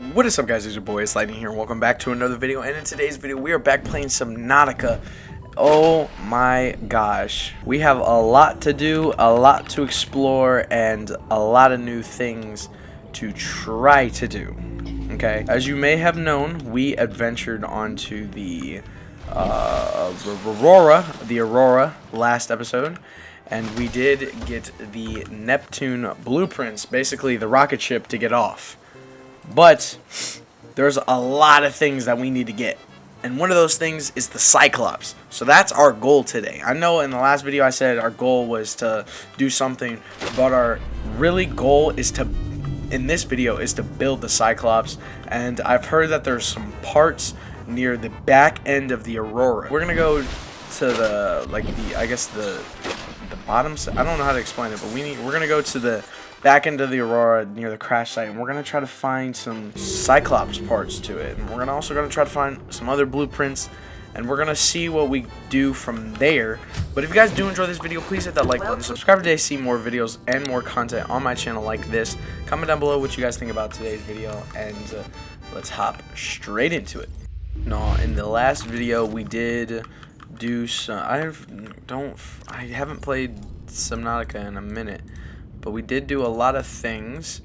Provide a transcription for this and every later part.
What is up guys, it's your boy, it's Lightning here, welcome back to another video, and in today's video, we are back playing some Nautica. Oh my gosh. We have a lot to do, a lot to explore, and a lot of new things to try to do. Okay, as you may have known, we adventured onto the uh, Aurora, the Aurora, last episode, and we did get the Neptune blueprints, basically the rocket ship to get off. But there's a lot of things that we need to get. And one of those things is the Cyclops. So that's our goal today. I know in the last video I said our goal was to do something, but our really goal is to, in this video, is to build the Cyclops. And I've heard that there's some parts near the back end of the Aurora. We're gonna go to the, like the, I guess the, the bottom, I don't know how to explain it, but we need, we're gonna go to the back into the Aurora near the crash site, and we're gonna try to find some Cyclops parts to it, and we're gonna also gonna try to find some other blueprints, and we're gonna see what we do from there. But if you guys do enjoy this video, please hit that like button, subscribe today, see more videos and more content on my channel like this. Comment down below what you guys think about today's video, and uh, let's hop straight into it. No, in the last video we did do some. I don't. I haven't played Subnautica in a minute. But we did do a lot of things.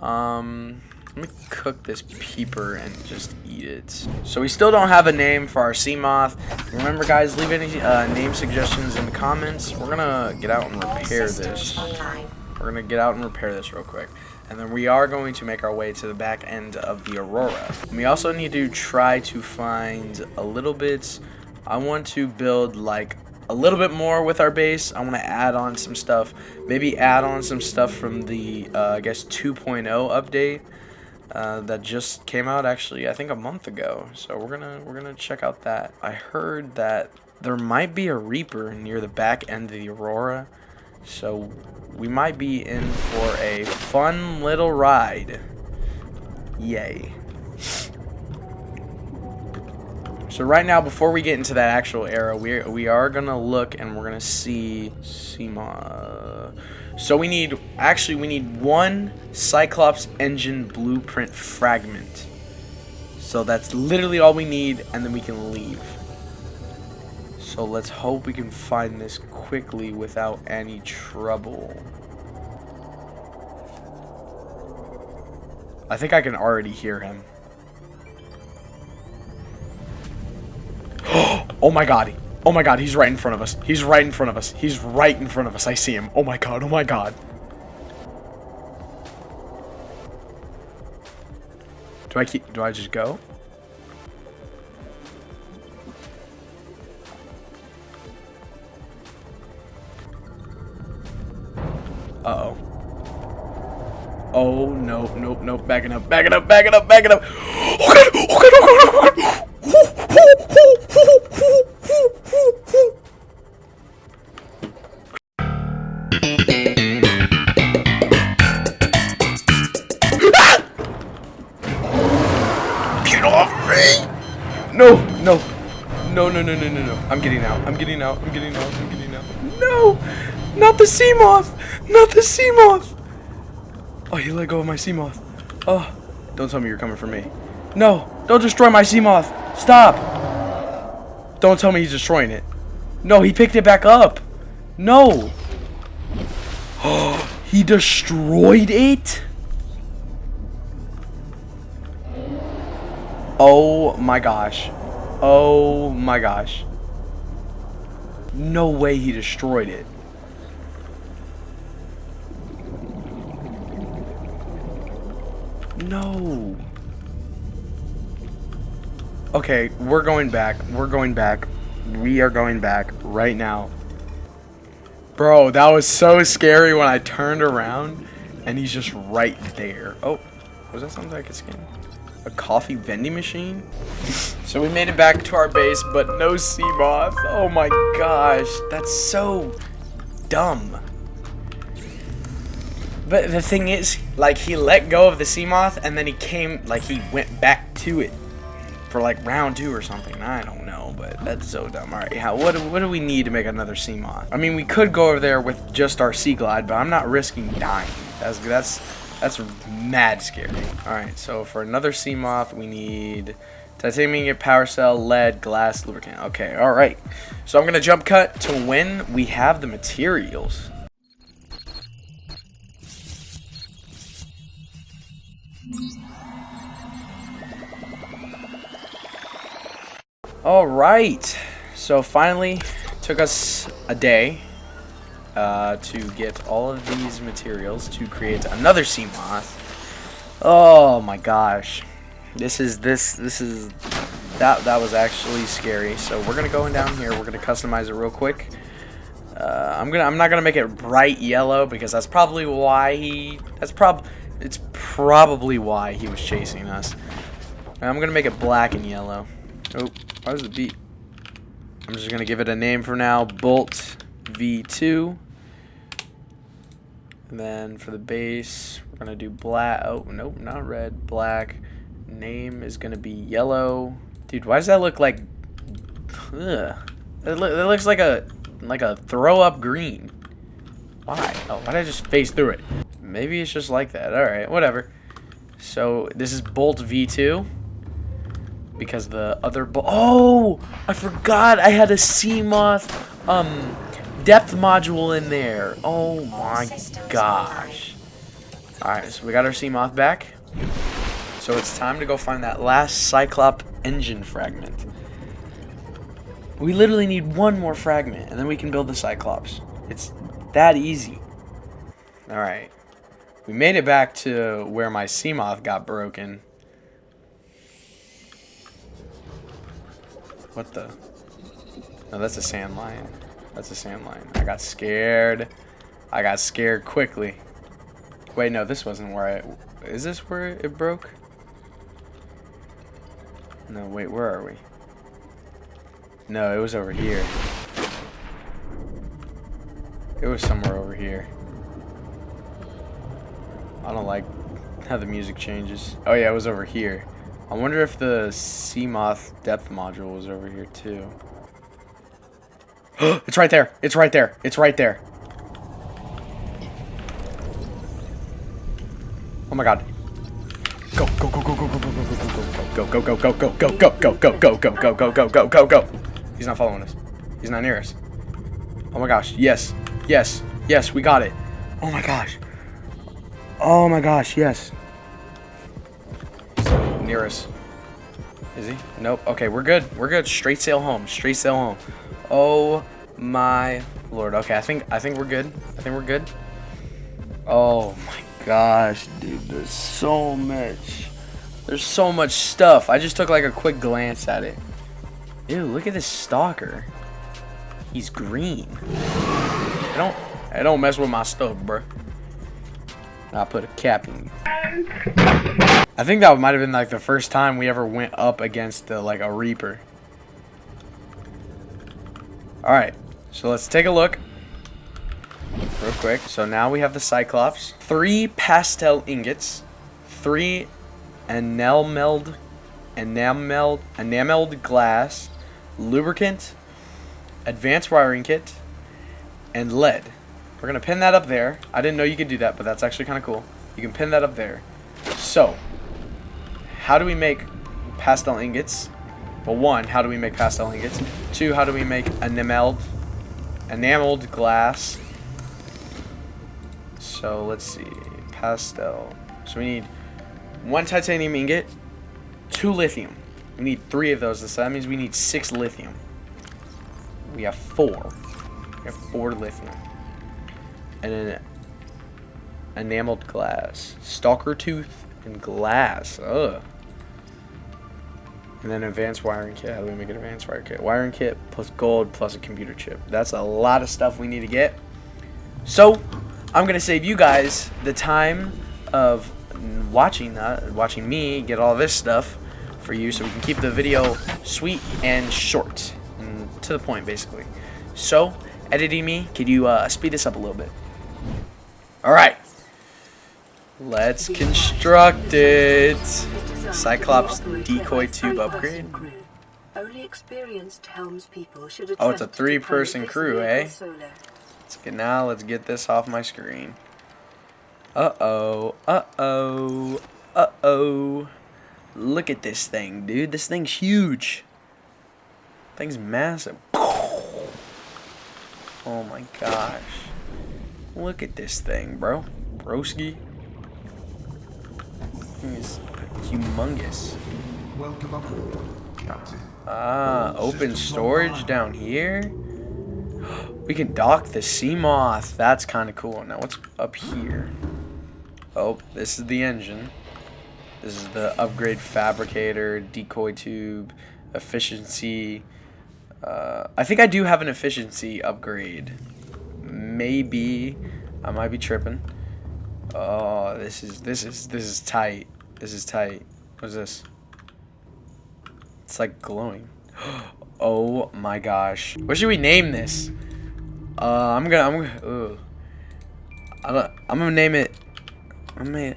Um, let me cook this peeper and just eat it. So we still don't have a name for our Seamoth. Remember, guys, leave any uh, name suggestions in the comments. We're gonna get out and repair this. We're gonna get out and repair this real quick. And then we are going to make our way to the back end of the Aurora. And we also need to try to find a little bit... I want to build like a little bit more with our base. I want to add on some stuff. Maybe add on some stuff from the, uh, I guess, 2.0 update uh, that just came out actually, I think a month ago. So we're gonna we're gonna check out that. I heard that there might be a Reaper near the back end of the Aurora. So we might be in for a fun little ride. Yay. So right now, before we get into that actual era, we we are gonna look and we're gonna see SEMA. So we need actually we need one Cyclops engine blueprint fragment. So that's literally all we need, and then we can leave. So let's hope we can find this quickly without any trouble. I think I can already hear him. Oh my god. Oh my god, he's right in front of us. He's right in front of us. He's right in front of us. I see him. Oh my god, oh my god. Do I keep, do I just go? Uh-oh. Oh, no, nope, nope, backing up, backing up, backing up, backing up. No, no, no, no, no, no. I'm getting out. I'm getting out. I'm getting out. I'm getting out. No! Not the Seamoth! Not the Seamoth! Oh, he let go of my Seamoth. Oh, don't tell me you're coming for me. No, don't destroy my Seamoth. Stop. Don't tell me he's destroying it. No, he picked it back up. No. Oh, he destroyed it? Oh my gosh. Oh my gosh. No way he destroyed it. No. Okay, we're going back. We're going back. We are going back right now. Bro, that was so scary when I turned around and he's just right there. Oh, was that something I could scan? A coffee vending machine? so we made it back to our base, but no sea moth. Oh my gosh, that's so dumb. But the thing is, like, he let go of the Seamoth, and then he came, like, he went back to it for, like, round two or something. I don't know, but that's so dumb. All right, how, what, what do we need to make another Seamoth? I mean, we could go over there with just our Seaglide, but I'm not risking dying. That's, that's That's mad scary. Alright, so for another Seamoth, we need titanium power cell, lead, glass, lubricant. Okay, alright. So I'm going to jump cut to when we have the materials. Alright, so finally took us a day uh, to get all of these materials to create another Seamoth. Oh my gosh. This is, this, this is, that, that was actually scary. So we're to go in down here, we're to customize it real quick. Uh, I'm gonna. I'm not gonna make it bright yellow because that's probably why he. That's prob. It's probably why he was chasing us. I'm gonna make it black and yellow. Oh, why does it beat? I'm just gonna give it a name for now. Bolt V2. And then for the base, we're gonna do black. Oh nope, not red. Black. Name is gonna be yellow. Dude, why does that look like? Ugh. It, lo it looks like a like a throw up green. Why? Oh, why did I just face through it? Maybe it's just like that. Alright, whatever. So, this is Bolt V2. Because the other. Oh! I forgot I had a Seamoth um, depth module in there. Oh my gosh. Alright, so we got our Seamoth back. So it's time to go find that last Cyclop engine fragment. We literally need one more fragment, and then we can build the Cyclops. It's that easy. Alright. We made it back to where my Seamoth got broken. What the? No, that's a sand lion. That's a sand lion. I got scared. I got scared quickly. Wait, no, this wasn't where I... Is this where it broke? No, wait, where are we? No, it was over here. It was somewhere over here. I don't like how the music changes. Oh yeah, it was over here. I wonder if the Seamoth depth module was over here too. it's right there. It's right there. It's right there. Oh my god. Go, go, go, go, go, go, go, go, go, go, go, go, go, go, go, go, go, go, go, go, go, go, go, go, go. He's not following us. He's not near us. Oh my gosh. Yes. Yes. Yes, we got it. Oh my gosh. Oh my gosh, yes. Near us. Is he? Nope. Okay, we're good. We're good. Straight sail home. Straight sail home. Oh my lord. Okay, I think I think we're good. I think we're good. Oh my gosh, dude. There's so much. There's so much stuff. I just took like a quick glance at it. Ew, look at this stalker. He's green. I don't I don't mess with my stuff, bro. I put a cap in. I think that might have been like the first time we ever went up against the, like a Reaper. Alright, so let's take a look. Real quick. So now we have the Cyclops. Three plasteel ingots. Three enameled, enameled, enameled glass lubricant, advanced wiring kit, and lead. We're going to pin that up there. I didn't know you could do that, but that's actually kind of cool. You can pin that up there. So, how do we make plasteel ingots? Well, one, how do we make plasteel ingots? Two, how do we make enameled, enameled glass? So, let's see. Plasteel. So, we need one titanium ingot, two lithium. We need three of those, so that means we need six lithium. We have four. We have four lithium. And then enameled glass. Stalker tooth and glass. Ugh. And then advanced wiring kit. How do we make an advanced wiring kit? Wiring kit plus gold plus a computer chip. That's a lot of stuff we need to get. So, I'm going to save you guys the time of watching that, watching me get all this stuff for you so we can keep the video sweet and short and to the point basically. So, editing me, could you uh, speed this up a little bit? Alright. Let's construct it. Cyclops decoy tube upgrade. Oh, it's a three-person crew, eh? Let's get now. Let's get this off my screen. Uh-oh. Uh-oh. Uh-oh. Look at this thing, dude. This thing's huge. Thing's massive. Oh my gosh. Look at this thing, bro. Broski. Thing is humongous. Welcome aboard, Captain. Ah, open storage down here. We can dock the Seamoth. That's kind of cool. Now, what's up here? Oh, this is the engine. This is the upgrade fabricator, decoy tube, efficiency. Uh, I think I do have an efficiency upgrade. Maybe. I might be tripping. Oh, this is this is this is tight. This is tight. What's this? It's like glowing. Oh my gosh. What should we name this? Uh, I'm gonna, I'm gonna, ugh. I'm gonna, I'm gonna name it. I mean,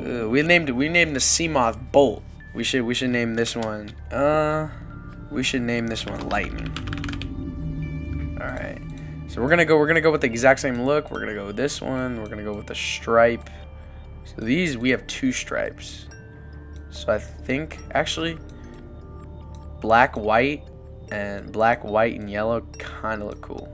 uh, we named. We named the Seamoth Bolt. We should, we should name this one. Uh, we should name this one Lightning. All right. So we're gonna go. We're gonna go with the exact same look. We're gonna go with this one. We're gonna go with the stripe. So these we have two stripes. So I think actually black, white, and black, white, and yellow kind of look cool.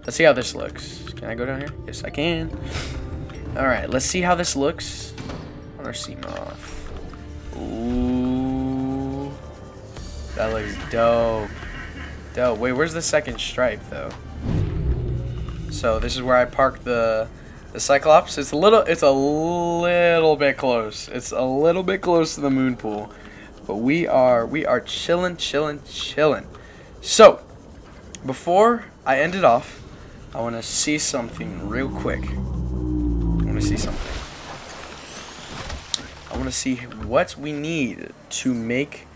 Let's see how this looks. Can I go down here? Yes, I can. All right, let's see how this looks on our Seamoth. Ooh, that looks dope. Dope. Wait, where's the second stripe though? So this is where I park the the Cyclops. It's a little, it's a little bit close. It's a little bit close to the moon pool, but we are we are chilling, chilling, chilling. So before I end it off, I want to see something real quick. Want to see something. I want to see what we need to make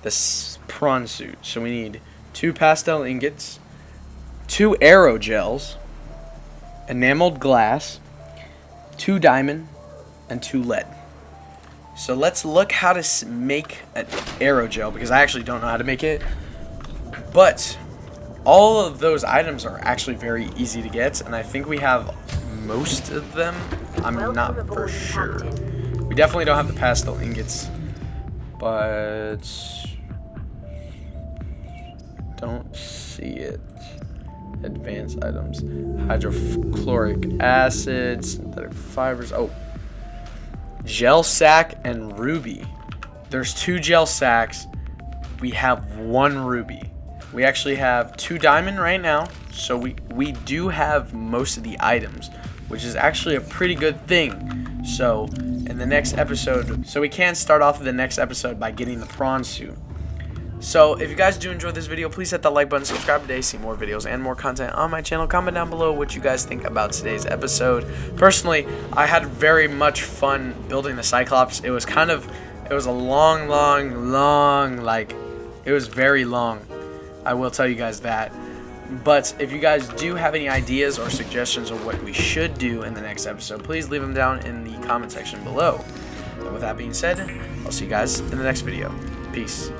this prawn suit. So we need two plasteel ingots, two aerogels, enameled glass, two diamond, and two lead. So let's look how to make an aerogel because I actually don't know how to make it. But all of those items are actually very easy to get, and I think we have most of them. I'm Welcome not for sure. Captain. We definitely don't have the plasteel ingots, but don't see it. Advanced items, hydrochloric acid, synthetic fibers. Oh, gel sack and ruby. There's two gel sacks. We have one ruby. We actually have two diamond right now, so we we do have most of the items, which is actually a pretty good thing. So in the next episode, so we can start off the next episode by getting the prawn suit. So if you guys do enjoy this video, please hit that like button, subscribe today, see more videos and more content on my channel. Comment down below what you guys think about today's episode. Personally, I had very much fun building the Cyclops. It was kind of, it was a long, long, long, like, it was very long. I will tell you guys that. But if you guys do have any ideas or suggestions of what we should do in the next episode, please leave them down in the comment section below. And with that being said, I'll see you guys in the next video. Peace.